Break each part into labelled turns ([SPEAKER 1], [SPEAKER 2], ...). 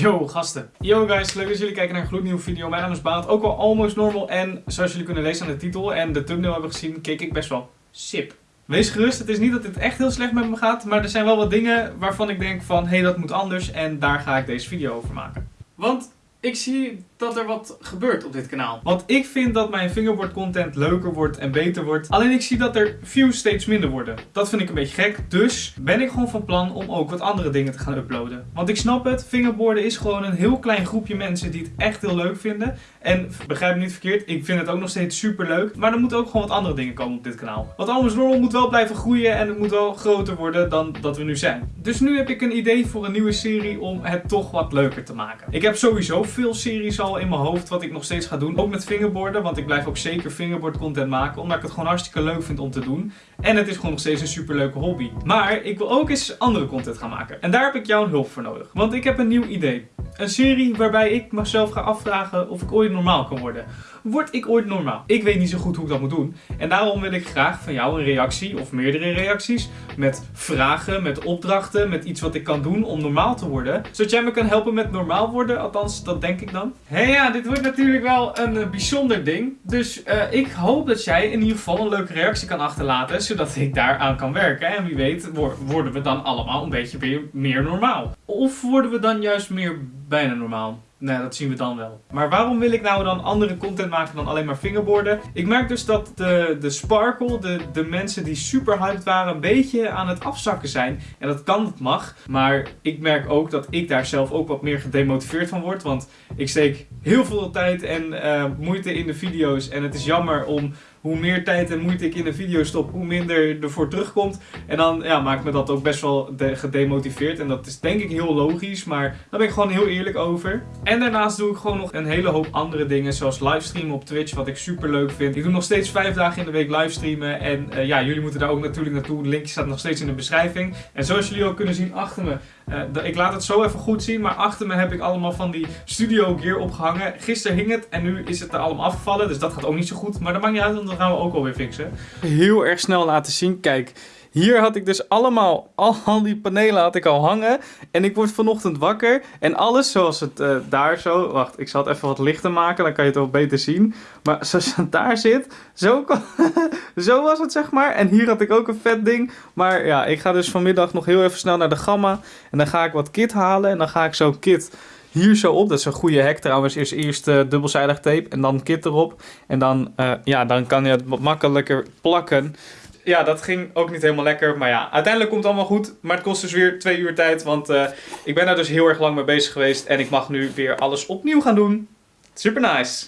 [SPEAKER 1] Yo gasten. Yo guys, leuk dat jullie kijken naar een gloednieuwe video. Mijn naam is Baat, ook wel almost normal. En zoals jullie kunnen lezen aan de titel en de thumbnail hebben gezien, keek ik best wel sip. Wees gerust, het is niet dat dit echt heel slecht met me gaat. Maar er zijn wel wat dingen waarvan ik denk van, hé hey, dat moet anders. En daar ga ik deze video over maken. Want ik zie dat er wat gebeurt op dit kanaal. Want ik vind dat mijn fingerboard content leuker wordt en beter wordt. Alleen ik zie dat er views steeds minder worden. Dat vind ik een beetje gek. Dus ben ik gewoon van plan om ook wat andere dingen te gaan uploaden. Want ik snap het, fingerboarden is gewoon een heel klein groepje mensen die het echt heel leuk vinden. En begrijp me niet verkeerd, ik vind het ook nog steeds super leuk. Maar er moeten ook gewoon wat andere dingen komen op dit kanaal. Want Almost Normal moet wel blijven groeien en het moet wel groter worden dan dat we nu zijn. Dus nu heb ik een idee voor een nieuwe serie om het toch wat leuker te maken. Ik heb sowieso veel series al in mijn hoofd wat ik nog steeds ga doen. Ook met fingerboarden, want ik blijf ook zeker fingerboard content maken. Omdat ik het gewoon hartstikke leuk vind om te doen. En het is gewoon nog steeds een super leuke hobby. Maar ik wil ook eens andere content gaan maken. En daar heb ik jouw hulp voor nodig. Want ik heb een nieuw idee. Een serie waarbij ik mezelf ga afvragen of ik ooit normaal kan worden. Word ik ooit normaal? Ik weet niet zo goed hoe ik dat moet doen. En daarom wil ik graag van jou een reactie of meerdere reacties. Met vragen, met opdrachten, met iets wat ik kan doen om normaal te worden. Zodat jij me kan helpen met normaal worden. Althans, dat denk ik dan. Hé hey, ja, dit wordt natuurlijk wel een uh, bijzonder ding. Dus uh, ik hoop dat jij in ieder geval een leuke reactie kan achterlaten. Zodat ik daaraan kan werken. En wie weet worden we dan allemaal een beetje weer meer normaal. Of worden we dan juist meer bijna normaal? Nee, dat zien we dan wel. Maar waarom wil ik nou dan andere content maken dan alleen maar fingerboarden? Ik merk dus dat de, de sparkle, de, de mensen die super hyped waren, een beetje aan het afzakken zijn. En dat kan, dat mag. Maar ik merk ook dat ik daar zelf ook wat meer gedemotiveerd van word. Want ik steek heel veel tijd en uh, moeite in de video's. En het is jammer om hoe meer tijd en moeite ik in een video stop, hoe minder ervoor terugkomt. En dan ja, maakt me dat ook best wel gedemotiveerd. En dat is denk ik heel logisch, maar daar ben ik gewoon heel eerlijk over. En daarnaast doe ik gewoon nog een hele hoop andere dingen, zoals livestreamen op Twitch, wat ik super leuk vind. Ik doe nog steeds vijf dagen in de week livestreamen. En uh, ja, jullie moeten daar ook natuurlijk naartoe. De linkje staat nog steeds in de beschrijving. En zoals jullie ook kunnen zien achter me, uh, ik laat het zo even goed zien, maar achter me heb ik allemaal van die studio gear opgehangen. Gisteren hing het en nu is het er allemaal afgevallen, dus dat gaat ook niet zo goed. Maar dat maakt niet uit, want dat gaan we ook alweer fixen. Heel erg snel laten zien, kijk. Hier had ik dus allemaal, al die panelen had ik al hangen. En ik word vanochtend wakker. En alles zoals het uh, daar zo... Wacht, ik zal het even wat lichter maken. Dan kan je het wel beter zien. Maar zoals het daar zit. Zo, zo was het zeg maar. En hier had ik ook een vet ding. Maar ja, ik ga dus vanmiddag nog heel even snel naar de Gamma. En dan ga ik wat kit halen. En dan ga ik zo'n kit hier zo op. Dat is een goede hack trouwens. Eerst, eerst uh, dubbelzijdig tape en dan kit erop. En dan, uh, ja, dan kan je het makkelijker plakken ja, dat ging ook niet helemaal lekker. Maar ja, uiteindelijk komt het allemaal goed. Maar het kost dus weer twee uur tijd. Want uh, ik ben daar dus heel erg lang mee bezig geweest. En ik mag nu weer alles opnieuw gaan doen. Super nice.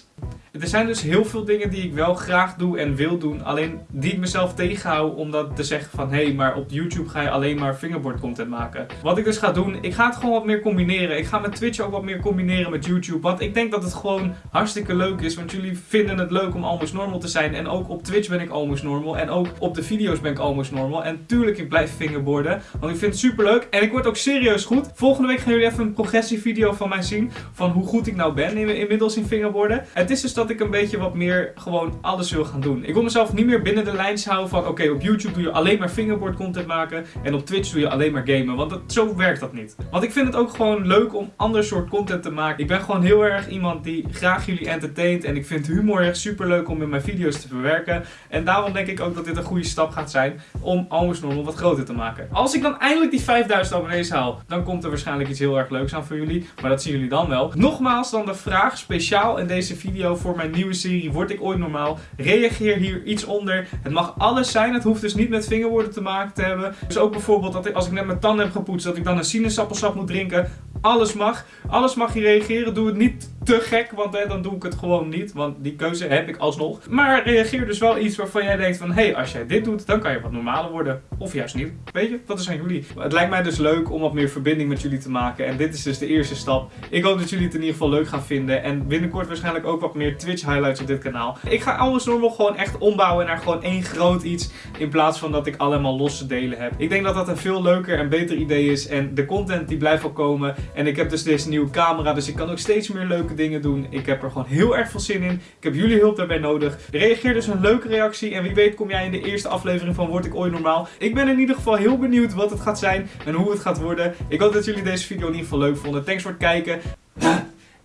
[SPEAKER 1] Er zijn dus heel veel dingen die ik wel graag doe en wil doen. Alleen die ik mezelf tegenhoud om dat te zeggen van... Hé, hey, maar op YouTube ga je alleen maar fingerboard content maken. Wat ik dus ga doen, ik ga het gewoon wat meer combineren. Ik ga mijn Twitch ook wat meer combineren met YouTube. Want ik denk dat het gewoon hartstikke leuk is. Want jullie vinden het leuk om almost normal te zijn. En ook op Twitch ben ik almost normal. En ook op de video's ben ik almost normal. En tuurlijk, ik blijf fingerboarden. Want ik vind het super leuk. En ik word ook serieus goed. Volgende week gaan jullie even een progressievideo van mij zien. Van hoe goed ik nou ben inmiddels in fingerboarden. Het is dus dat ik een beetje wat meer gewoon alles wil gaan doen. Ik wil mezelf niet meer binnen de lijns houden van oké, op YouTube doe je alleen maar fingerboard content maken en op Twitch doe je alleen maar gamen. Want dat, zo werkt dat niet. Want ik vind het ook gewoon leuk om ander soort content te maken. Ik ben gewoon heel erg iemand die graag jullie entertaint en ik vind humor echt super leuk om in mijn video's te verwerken. En daarom denk ik ook dat dit een goede stap gaat zijn om Almost Normal wat groter te maken. Als ik dan eindelijk die 5000 abonnees haal, dan komt er waarschijnlijk iets heel erg leuks aan voor jullie. Maar dat zien jullie dan wel. Nogmaals dan de vraag speciaal in deze video voor mijn nieuwe serie Word ik ooit normaal? Reageer hier iets onder. Het mag alles zijn. Het hoeft dus niet met vingerwoorden te maken te hebben. Dus ook bijvoorbeeld dat ik, als ik net mijn tanden heb gepoetst, dat ik dan een sinaasappelsap moet drinken. Alles mag. Alles mag je reageren. Doe het niet te gek, want hè, dan doe ik het gewoon niet. Want die keuze heb ik alsnog. Maar reageer dus wel iets waarvan jij denkt van... Hé, hey, als jij dit doet, dan kan je wat normaler worden. Of juist niet. Weet je, dat is aan jullie. Het lijkt mij dus leuk om wat meer verbinding met jullie te maken. En dit is dus de eerste stap. Ik hoop dat jullie het in ieder geval leuk gaan vinden. En binnenkort waarschijnlijk ook wat meer Twitch highlights op dit kanaal. Ik ga alles normaal gewoon echt ombouwen naar gewoon één groot iets. In plaats van dat ik allemaal losse delen heb. Ik denk dat dat een veel leuker en beter idee is. En de content die blijft wel komen. En ik heb dus deze nieuwe camera. Dus ik kan ook steeds meer leuke dingen doen. Ik heb er gewoon heel erg veel zin in. Ik heb jullie hulp daarbij nodig. Reageer dus een leuke reactie. En wie weet kom jij in de eerste aflevering van Word ik ooit normaal. Ik ben in ieder geval heel benieuwd wat het gaat zijn en hoe het gaat worden. Ik hoop dat jullie deze video in ieder geval leuk vonden. Thanks voor het kijken.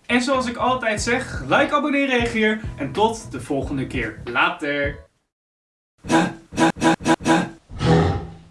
[SPEAKER 1] En zoals ik altijd zeg, like, abonneer, reageer. En tot de volgende keer. Later.